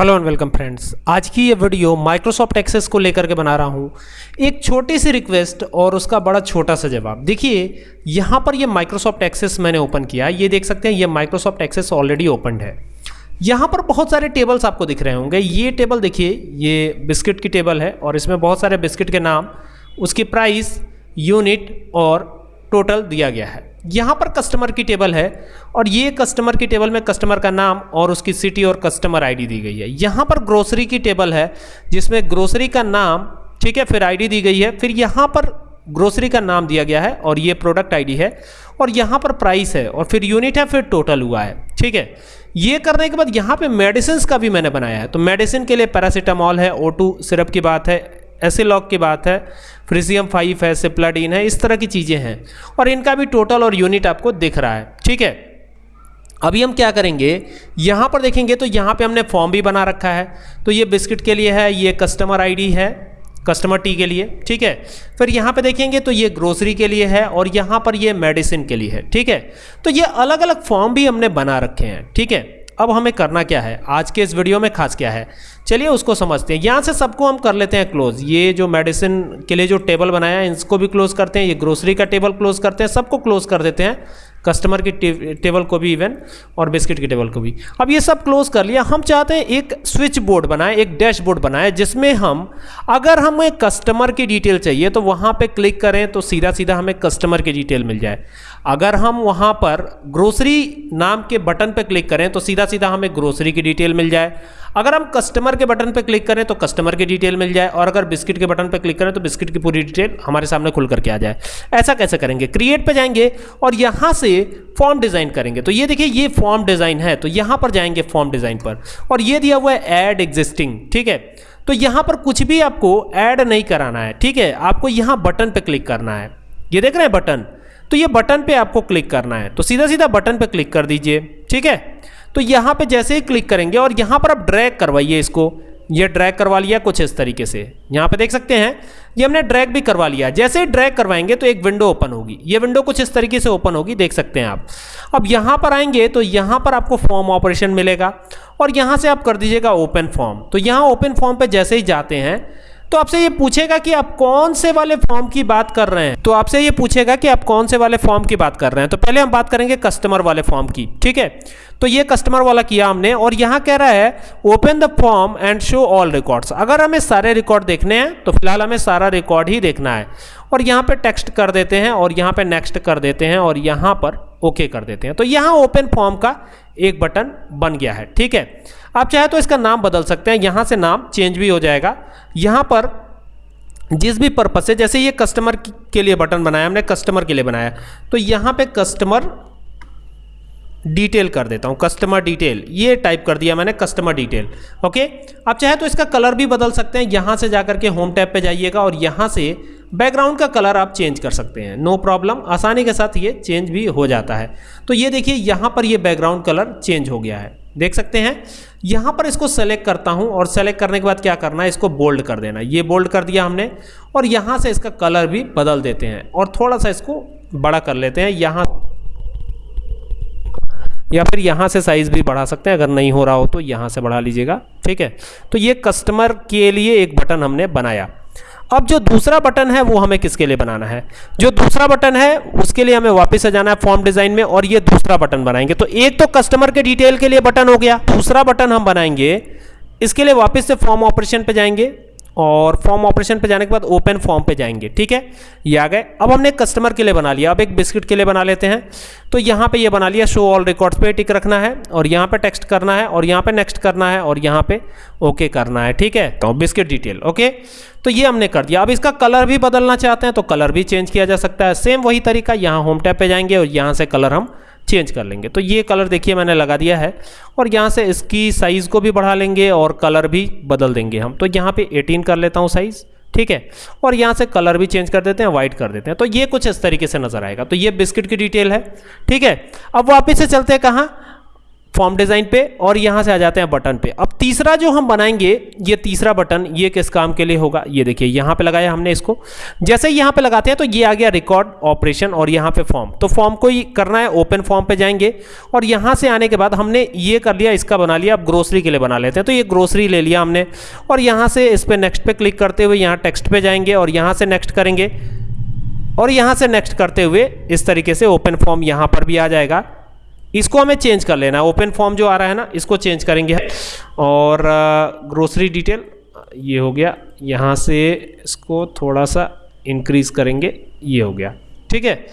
Hello and welcome friends. आज की ये वीडियो माइक्रोसॉफ्ट एक्सेस को लेकर के बना रहा हूँ। एक छोटी सी रिक्वेस्ट और उसका बड़ा छोटा सा जवाब। देखिए, यहाँ पर ये माइक्रोसॉफ्ट एक्सेस मैंने ओपन किया। ये देख सकते हैं, ये माइक्रोसॉफ्ट एक्सेस ऑलरेडी ओपन है। यहाँ पर बहुत सारे टेबल्स आपको दिख रहे होंगे। ये टेबल देखिए, ये बिस्किट की टेबल है और इसमें बहुत सारे बिस्किट के नाम, उसकी प्राइस, यूनिट और टोटल दिया गया है। यहाँ पर कस्टमर की टेबल है और ये कस्टमर की टेबल में कस्टमर का नाम और उसकी सिटी और कस्टमर आईडी दी गई है। यहाँ पर ग्रोसरी की टेबल है जिसमें ग्रोसरी का नाम, ठीक है, फिर आईडी दी गई है, फिर यहाँ पर ग्रोसरी का नाम दिया गया है और ये प्रोडक्ट आईडी है और यहाँ पर प्राइस है और फिर यूनिट है, फिर टोटल हुआ है, ठीक है। ये करने के बाद यहाँ पे मेडिसिन का भी मैंने बनाया है। तो मेडिसिन के लिए पैरासीटामॉल है ओ सिरप की बात है एसिलॉग की बात है फ्रिजियम फाइव है सिप्लाडीन है, इस तरह की चीज़ें हैं। और इनका भी टोटल और यूनिट आपको दिख रहा है, ठीक है? अभी हम क्या करेंगे, यहाँ पर देखेंगे तो यहाँ पे हमने फॉर्म भी बना रखा है। तो ये बिस्किट के लिए है, ये कस्टमर आईडी है कस्टमर टी के लिए, ठीक है? फिर यहाँ पे देखेंगे तो ये ग्रोसरी के लिए है और यहाँ पर ये मेडिसिन के लिए है, ठीक है? तो ये अलग अलग फॉर्म भी हमने बना रखे हैं, ठीक है? अब हमें करना क्या है? आज के इस वीडियो में खास क्या है? चलिए उसको समझते हैं। यहाँ से सबको हम कर लेते हैं क्लोज। ये जो मेडिसिन के लिए जो टेबल बनाया है, इसको भी क्लोज करते हैं। ये ग्रोसरी का टेबल क्लोज करते हैं। सबको क्लोज कर देते हैं। कस्टमर की टेबल को भी इवन और बिस्किट की टेबल को भी। अब ये सब क्लोज कर लिया। हम चाहते हैं एक स्विच बोर्ड बनाए, एक डैशबोर्ड बनाए, जिसमें हम, अगर हमें कस्टमर की डिटेल चाहिए तो वहाँ पे क्लिक करें तो सीधा सीधा हमें कस्टमर की डिटेल मिल जाए। अगर हम वहाँ पर ग्रोसरी नाम के बटन पर क्लिक करें तो सीधा सीधा हमें ग्रोसरी की डिटेल मिल जाए। अगर हम कस्टमर के बटन पर क्लिक करें तो कस्टमर की डिटेल मिल जाए और अगर बिस्किट के बटन पर क्लिक करें तो बिस्किट की पूरी डिटेल हमारे सामने खुल करके आ जाए। ऐसा कैसे करेंगे? क्रिएट पर जाएँगे और यहाँ से फॉर्म डिज़ाइन करेंगे। तो ये देखिए, ये फॉर्म डिज़ाइन है। तो यहाँ पर जाएँगे फॉर्म डिज़ाइन पर और ये दिया हुआ है एड एग्जिस्टिंग ठीक है? तो यहाँ पर कुछ भी आपको ऐड नहीं कराना है, ठीक है? आपको यहाँ बटन पर क्लिक करना है। ये देख रहे हैं बटन तो ये बटन पे आपको क्लिक करना है। तो सीधा सीधा बटन पे क्लिक कर दीजिए, ठीक है? तो यहाँ पे जैसे ही क्लिक करेंगे और यहाँ पर आप ड्रैग करवाइए इसको। ये ड्रैग करवा लिया कुछ इस तरीके से। यहाँ पे देख सकते हैं, ये हमने ड्रैग भी करवा लिया। जैसे ही ड्रैग करवाएँगे तो एक विंडो ओपन होगी। ये विंडो कुछ इस तरीके से ओपन होगी, देख सकते हैं आप। अब यहाँ पर आएँगे तो यहाँ पर आपको फॉर्म ऑपरेशन मिलेगा और यहाँ से आप कर दीजिएगा ओपन फॉर्म तो यहाँ ओपन फॉर्म पर जैसे ही जाते हैं तो आपसे ये पूछेगा कि आप कौन से वाले फॉर्म की बात कर रहे हैं? तो आपसे ये पूछेगा कि आप कौन से वाले फॉर्म की बात कर रहे हैं? तो पहले हम बात करेंगे कस्टमर वाले फॉर्म की, ठीक है? तो ये कस्टमर वाला किया हमने और यहाँ कह रहा है open the form and show all records अगर हमें सारे रिकॉर्ड देखने हैं तो फ़िलहाल हमें सारा रिकॉर्ड ही देखना है। और यहाँ पे टेक्स्ट कर देते हैं और यहाँ पे नेक्स्ट कर देते हैं और यहाँ पर ओके okay कर देते हैं। तो यहाँ ओपन फॉर्म का एक बटन बन गया है, ठीक है? आप चाहे तो इसका नाम बदल सकते हैं, यहाँ से नाम चेंज भी हो जाएगा। यहाँ पर जिस भी पर्पज से, जैसे ये कस्टमर के लिए बटन बनाया, हमने कस्टमर के लिए बनाया तो यहाँ पे कस्टमर डिटेल कर देता हूँ कस्टमर डिटेल ये टाइप कर दिया मैंने कस्टमर डिटेल ओके आप चाहे तो इसका कलर भी बदल सकते हैं, यहाँ से जाकर के होम टैब पे जाइएगा और यहाँ से बैकग्राउंड का कलर आप चेंज कर सकते हैं। नो प्रॉब्लम आसानी के साथ ये चेंज भी हो जाता है। तो ये देखिए, यहाँ पर ये बैकग्राउंड कलर चेंज हो गया है। देख सकते हैं, यहाँ पर इसको सेलेक्ट करता हूँ और सेलेक्ट करने के बाद क्या करना है, इसको बोल्ड कर देना ये बोल्ड कर दिया हमने और यहाँ से इसका कलर भी बदल देते हैं और थोड़ा सा इसको बड़ा कर लेते हैं। यहाँ या फिर यहाँ से साइज़ भी बढ़ा सकते हैं, अगर नहीं हो रहा हो तो यहाँ से बढ़ा लीजिएगा। ठीक है तो ये कस्टमर के लिए एक बटन हमने बनाया। अब जो दूसरा बटन है, वो हमें किसके लिए बनाना है? जो दूसरा बटन है, उसके लिए हमें वापस से जाना है फॉर्म डिज़ाइन में और ये दूसरा बटन बनाएँगे। तो एक तो कस्टमर के डिटेल के लिए बटन हो गया, दूसरा बटन हम बनाएँगे, इसके लिए वापस से फॉर्म ऑपरेशन पे जाएँगे। और फॉर्म ऑपरेशन पे जाने के बाद ओपन फॉर्म पे जाएँगे, ठीक है? ये आ गए। अब हमने कस्टमर के लिए बना लिया। अब एक बिस्किट के लिए बना लेते हैं। तो यहाँ पे ये बना लिया शो ऑल रिकॉर्ड्स पे टिक रखना है और यहाँ पे टेक्स्ट करना है और यहाँ पे नेक्स्ट करना है और यहाँ पे ओके करना है, ठीक है? तो बिस्किट डिटेल ओके तो ये हमने कर दिया। अब इसका कलर भी बदलना चाहते हैं तो कलर भी चेंज किया जा सकता है। सेम वही तरीका, यहाँ होम टैप पे जाएँगे और यहाँ से कलर हम चेंज कर लेंगे। तो ये कलर देखिए मैंने लगा दिया है और यहाँ से इसकी साइज़ को भी बढ़ा लेंगे और कलर भी बदल देंगे हम। तो यहाँ पे 18 कर लेता हूँ साइज़ ठीक है? और यहाँ से कलर भी चेंज कर देते हैं वाइट कर देते हैं। तो ये कुछ इस तरीके से नज़र आएगा। तो ये बिस्किट की डिटेल है, ठीक है? अब वापिस से चलते हैं कहाँ? फॉर्म डिज़ाइन पे और यहाँ से आ जाते हैं बटन पे। अब तीसरा जो हम बनाएँगे, ये तीसरा बटन ये किस काम के लिए होगा? ये देखिए, यहाँ पे लगाया हमने इसको। जैसे यहाँ पे लगाते हैं तो ये आ गया रिकॉर्ड ऑपरेशन और यहाँ पे फॉर्म तो फॉर्म को ही करना है ओपन फॉर्म पे जाएँगे। और यहाँ से आने के बाद हमने ये कर लिया, इसका बना लिया, अब ग्रोसरी के लिए बना लेते हैं। तो ये ग्रोसरी ले लिया हमने। और यहाँ से इस पर नेक्स्ट पे क्लिक करते हुए यहाँ टेक्स्ट पे जाएँगे और यहाँ से नेक्स्ट करेंगे। और यहाँ से नेक्स्ट करते हुए इस तरीके से ओपन फॉर्म यहाँ पर भी आ जाएगा। इसको हमें चेंज कर लेना है। ओपन फॉर्म जो आ रहा है ना, इसको चेंज करेंगे और ग्रोसरी डिटेल ये हो गया। यहाँ से इसको थोड़ा सा इंक्रीज़ करेंगे, ये हो गया। ठीक है?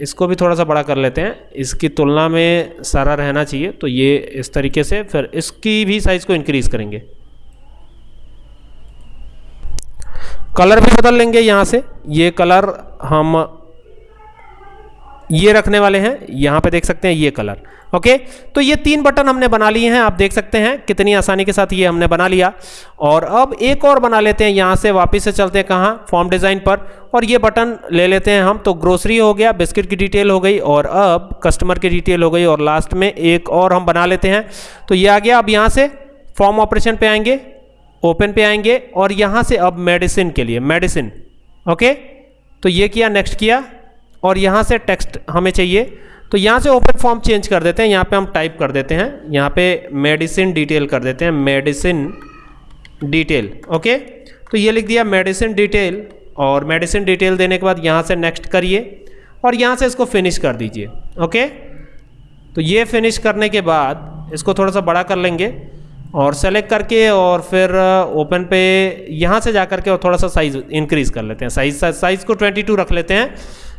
इसको भी थोड़ा सा बड़ा कर लेते हैं। इसकी तुलना में सारा रहना चाहिए तो ये इस तरीके से फिर इसकी भी साइज़ को इंक्रीज़ करेंगे। कलर भी बदल लेंगे यहाँ से। ये कलर हम ये रखने वाले हैं, यहाँ पे देख सकते हैं ये कलर ओके तो ये तीन बटन हमने बना लिए हैं, आप देख सकते हैं कितनी आसानी के साथ ये हमने बना लिया। और अब एक और बना लेते हैं, यहाँ से वापस से चलते हैं कहाँ? फॉर्म डिज़ाइन पर। और ये बटन ले लेते हैं हम तो ग्रोसरी हो गया बिस्किट की डिटेल हो गई, और अब कस्टमर की डिटेल हो गई, और लास्ट में एक और हम बना लेते हैं। तो ये आ गया, अब यहाँ से फॉर्म ऑपरेशन पे आएँगे ओपन पे आएँगे, और यहाँ से अब मेडिसिन के लिए मेडिसिन ओके तो ये किया नेक्स्ट किया। और यहाँ से टेक्स्ट हमें चाहिए। तो यहाँ से ओपन फॉर्म चेंज कर देते हैं, यहाँ पे हम टाइप कर देते हैं। यहाँ पे मेडिसिन डिटेल कर देते हैं मेडिसिन डिटेल ओके तो ये लिख दिया मेडिसिन डिटेल और मेडिसिन डिटेल देने के बाद यहाँ से नेक्स्ट करिए और यहाँ से इसको फिनिश कर दीजिए ओके तो ये फिनिश करने के बाद इसको थोड़ा सा बड़ा कर लेंगे और सेलेक्ट करके और फिर ओपन पे यहाँ से जा करके और थोड़ा सा साइज़ इंक्रीज़ कर लेते हैं। साइज़ साइज़ को 22 रख लेते हैं।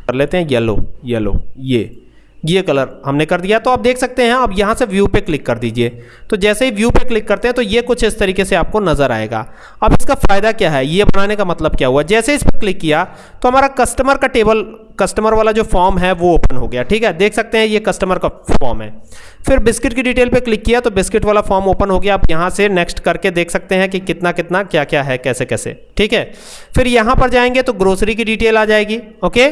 कर लेते हैं येलो येलो ये। ये कलर हमने कर दिया तो आप देख सकते हैं अब यहाँ से व्यू पे क्लिक कर दीजिए। तो जैसे ही व्यू पे क्लिक करते हैं तो ये कुछ इस तरीके से आपको नज़र आएगा। अब इसका फ़ायदा क्या है? ये बनाने का मतलब क्या हुआ? जैसे इस पर क्लिक किया तो हमारा कस्टमर का टेबल कस्टमर वाला जो फॉर्म है, वो ओपन हो गया, ठीक है? देख सकते हैं, ये कस्टमर का फॉर्म है। फिर बिस्किट की डिटेल पे क्लिक किया तो बिस्किट वाला फॉर्म ओपन हो गया। आप यहाँ से नेक्स्ट करके देख सकते हैं कि कितना कितना, क्या क्या है, कैसे कैसे, ठीक है? फिर यहाँ पर जाएँगे तो ग्रोसरी की डिटेल आ जाएगी ओके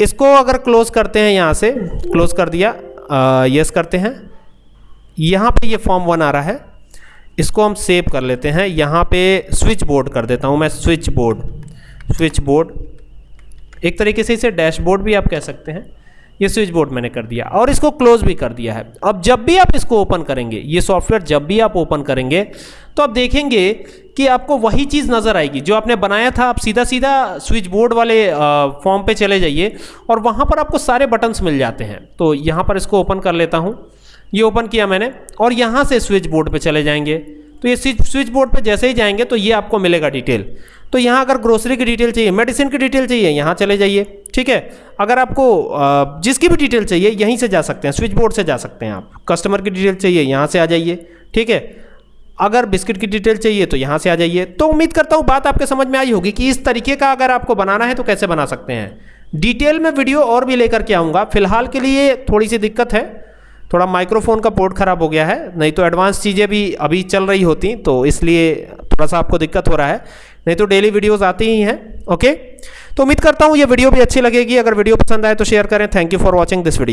इसको अगर क्लोज करते हैं यहाँ से क्लोज कर दिया यस करते हैं। यहाँ पे ये फॉर्म वन आ रहा है। इसको हम सेव कर लेते हैं। यहाँ पे स्विच बोर्ड कर देता हूँ मैं स्विच बोर्ड स्विच बोर्ड एक तरीके से इसे डैशबोर्ड भी आप कह सकते हैं। ये स्विच बोर्ड मैंने कर दिया और इसको क्लोज भी कर दिया है। अब जब भी आप इसको ओपन करेंगे, ये सॉफ्टवेयर जब भी आप ओपन करेंगे तो आप देखेंगे कि आपको वही चीज़ नज़र आएगी, जो आपने बनाया था। आप सीधा सीधा स्विच बोर्ड वाले फॉर्म पे चले जाइए और वहाँ पर आपको सारे बटन्स मिल जाते हैं। तो यहाँ पर इसको ओपन कर लेता हूँ। ये ओपन किया मैंने और यहाँ से स्विच बोर्ड पर चले जाएँगे। तो ये स्विच बोर्ड पर जैसे ही जाएँगे तो ये आपको मिलेगा डिटेल। तो यहाँ अगर ग्रोसरी की डिटेल चाहिए मेडिसिन की डिटेल चाहिए, यहाँ चले जाइए, ठीक है? अगर आपको जिसकी भी डिटेल चाहिए, यहीं से जा सकते हैं स्विच बोर्ड से जा सकते हैं आप। कस्टमर की डिटेल चाहिए, यहाँ से आ जाइए, ठीक है? अगर बिस्किट की डिटेल चाहिए तो यहाँ से आ जाइए। तो उम्मीद करता हूँ बात आपके समझ में आई होगी कि इस तरीके का अगर आपको बनाना है तो कैसे बना सकते हैं। डिटेल में वीडियो और भी लेकर के आऊँगा। फ़िलहाल के लिए थोड़ी सी दिक्कत है। थोड़ा माइक्रोफोन का पोर्ट ख़राब हो गया है, नहीं तो एडवांस चीज़ें भी अभी चल रही होती तो इसलिए थोड़ा सा आपको दिक्कत हो रहा है। नहीं तो डेली वीडियोस आती ही हैं ओके तो उम्मीद करता हूँ ये वीडियो भी अच्छी लगेगी, अगर वीडियो पसंद आए तो शेयर करें। Thank you for watching this video